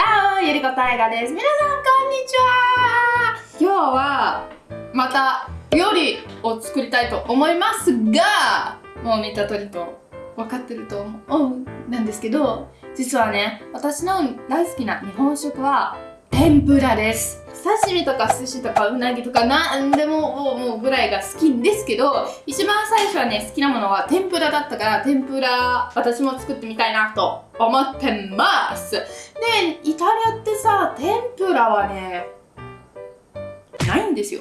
チャオゆりこたいがです。皆さんこんにちは。今日はまた料理を作りたいと思いますがもう見た通りと分かってると思うなんですけど実はね私の大好きな日本食は天ぷらです。刺身とか寿司とかうなぎとか何でももうぐらいが好きんですけど一番最初はね好きなものは天ぷらだったから天ぷら私も作ってみたいなと思ってます。でイタリアってさ天ぷらはねないんですよ。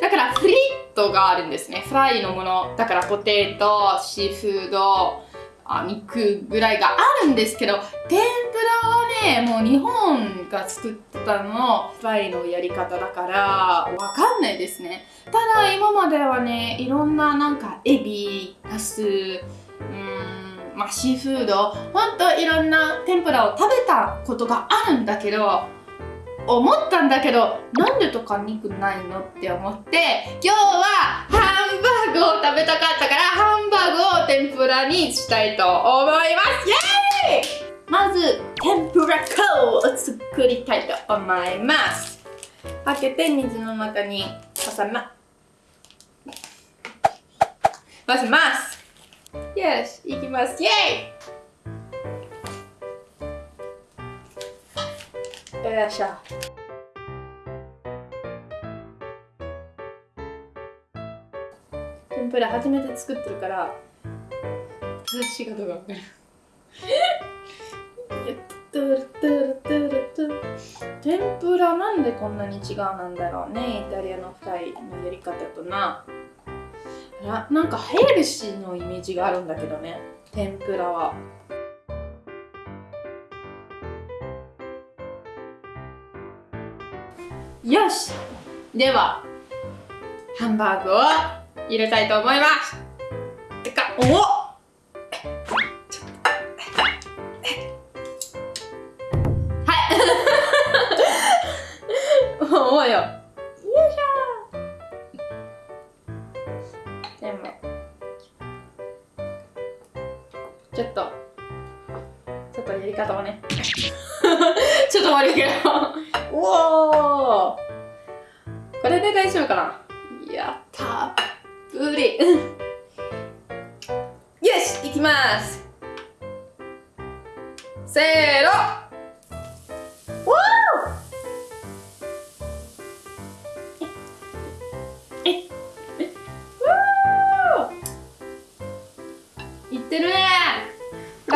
だからフリットがあるんですね。フライのもの。だからポテトシーフードあ肉ぐらいがあるんですけど天ぷらはねもう日本が作ったのフライのやり方だからわかんないですね。ただ今まではねいろんななんかエビナスうんまあシーフードほんといろんな天ぷらを食べたことがあるんだけど思ったんだけどなんでとか肉ないのって思って今日はハンバーグを食べたかったからハンバーグを天ぷらにしたいと思います。イエーイまず天ぷら粉を作りたいと思います。開けて水の中に挟ま混ぜます。よしいきます。イエーイよいしょ天ぷら初めて作ってるから正しいかどうか分かる天ぷらなんでこんなに違うなんだろうねイタリアのフライのやり方とな。ななんかヘルシーのイメージがあるんだけどね天ぷらは。よしではハンバーグを入れたいと思います。てかおっ！うよ。よいしょ。全部ちょっとちょっとやり方はね。ちょっと悪いけど。おおこれで大丈夫かな？やったっぷりよしいきます。せーの。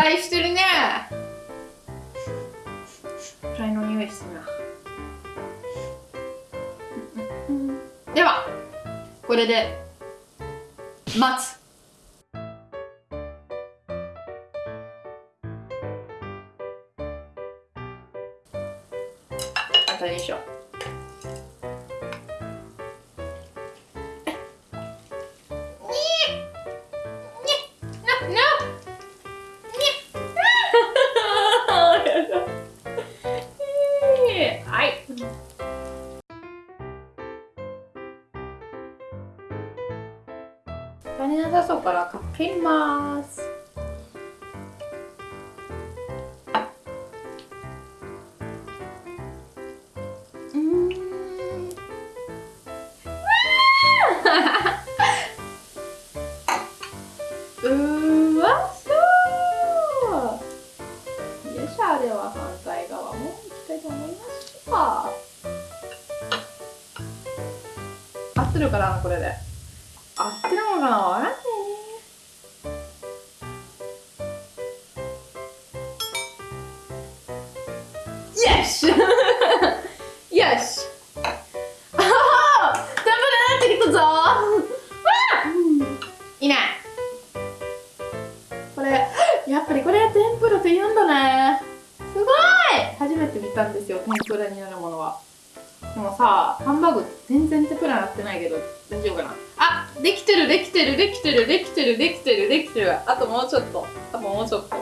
フライしてるね。フライの匂いするな。ではこれで待つ。簡単でしょ足りなさそうからかけます。よしよしああダメだってきたぞいないこれやっぱりこれは天ぷらって言うんだね。すごい!初めて見たんですよ天ぷらになるものは。でもさハンバーグ全然天ぷらなってないけど大丈夫かな?あできてるできてるできてるできてるできてるできてる。あともうちょっと。あともうちょっと。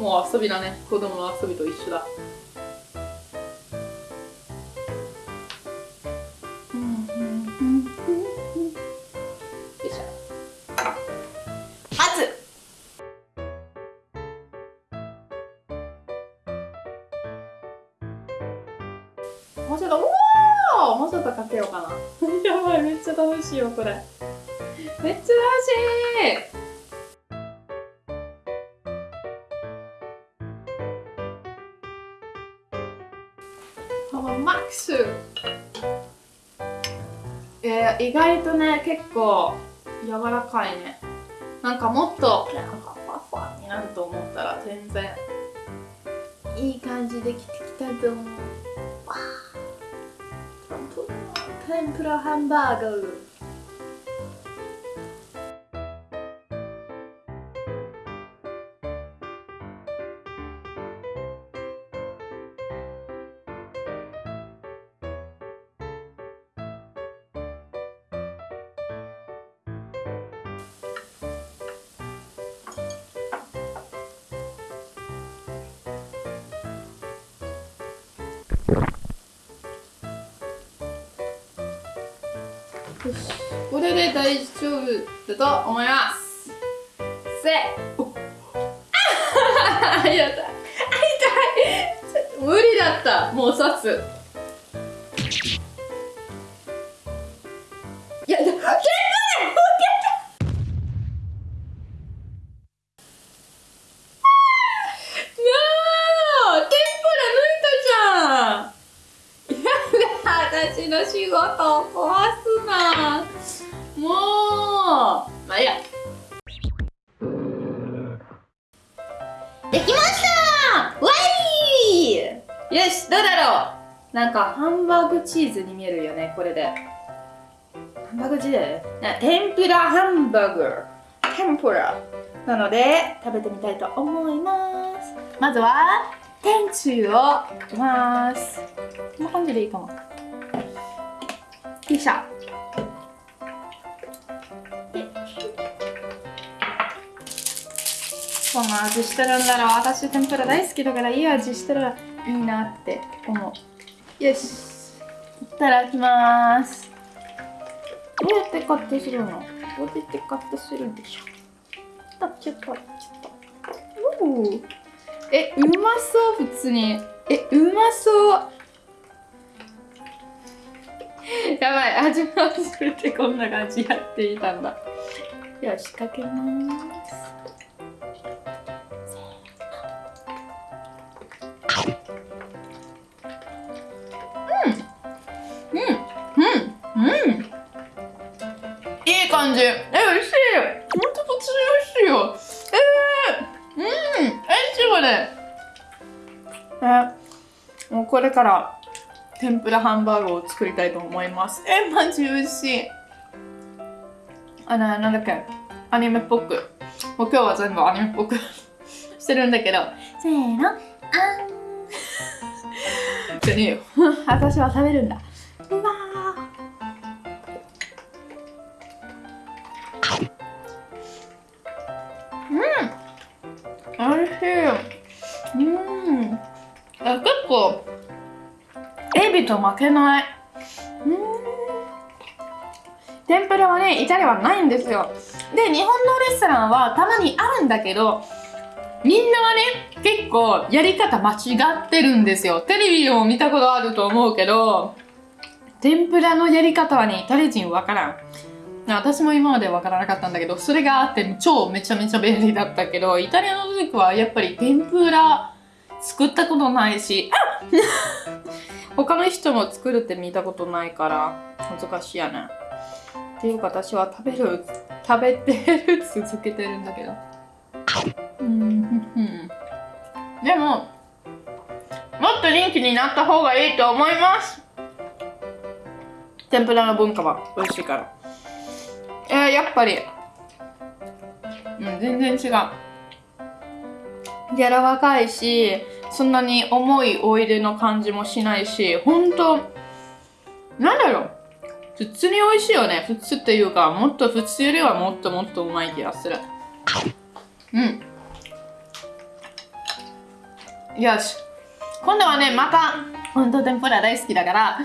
もう遊びだね。子供の遊びと一緒だ。しいよこれ。めっちゃ楽しい。マックス。えー、意外とね結構柔らかいね。なんかもっとなんかファファになると思ったら全然。いい感じできてきたと思う。わ天ぷらハンバーグこれで大丈夫だと思います。せ。あやだ。痛い。無理だった。もう刺す。私の仕事を壊すな。もう。まあいいや。できました。わいよしどうだろう。なんかハンバーグチーズに見えるよねこれで。ハンバーグチーズ？天ぷらハンバーグ。天ぷらなので食べてみたいと思います。まずは天つゆをかけます。こんな感じでいいかもよいしょこんな味してるんだろう私天ぷら大好きだからいい味してるいいなって思う。よしいただきます。どうやってカットするの？どうやってカットするんでしょう？あちょっとちょっと。おおえうまそう普通に。えうまそう。やばい味も忘れてこんな感じやっていたんだ。よしかけます。うん。いい感じ。え美味しい。ほんと普通に美味しいよ。えー、うん。えしいこれ。えもうこれから天ぷらハンバーグを作りたいと思います。え、マジ美味しい。あの、なんだっけ、アニメっぽく。もう今日は全部アニメっぽく してるんだけど。せーの、あん。じゃねえよ。私は食べるんだ。うわうん。美味しい。うん。あ結構エビと負けない。うん。天ぷらはねイタリアはないんですよ。で日本のレストランはたまにあるんだけどみんなはね結構やり方間違ってるんですよ。テレビを見たことあると思うけど天ぷらのやり方はねイタリア人わからん。私も今までわからなかったんだけどそれがあって超めちゃめちゃ便利だったけどイタリアの時はやっぱり天ぷら作ったことないしあ他の人も作るって見たことないから難しいやね。っていうか私は食べる食べてる続けてるんだけど。うんでももっと人気になった方がいいと思います。天ぷらの文化は美味しいから。えー、やっぱりうん全然違う。柔らかいしそんなに重いオイルの感じもしないし、ほんと、なんだろう。普通に美味しいよね。普通っていうか、もっと普通よりはもっともっとうまい気がする。うん。よし。今度はね、また、ほんと天ぷら大好きだから、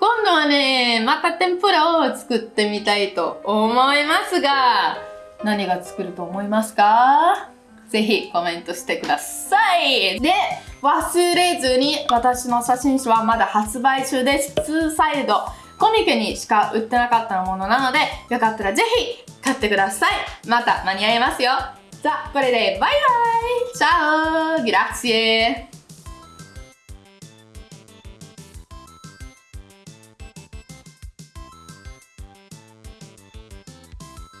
今度はね、また天ぷらを作ってみたいと思いますが、何が作ると思いますか？ぜひコメントしてください。で、忘れずに私の写真集はまだ発売中です。2サイドコミケにしか売ってなかったものなのでよかったらぜひ買ってください。また間に合いますよ。じゃあこれでバイバイ。チャオ。グラッシエ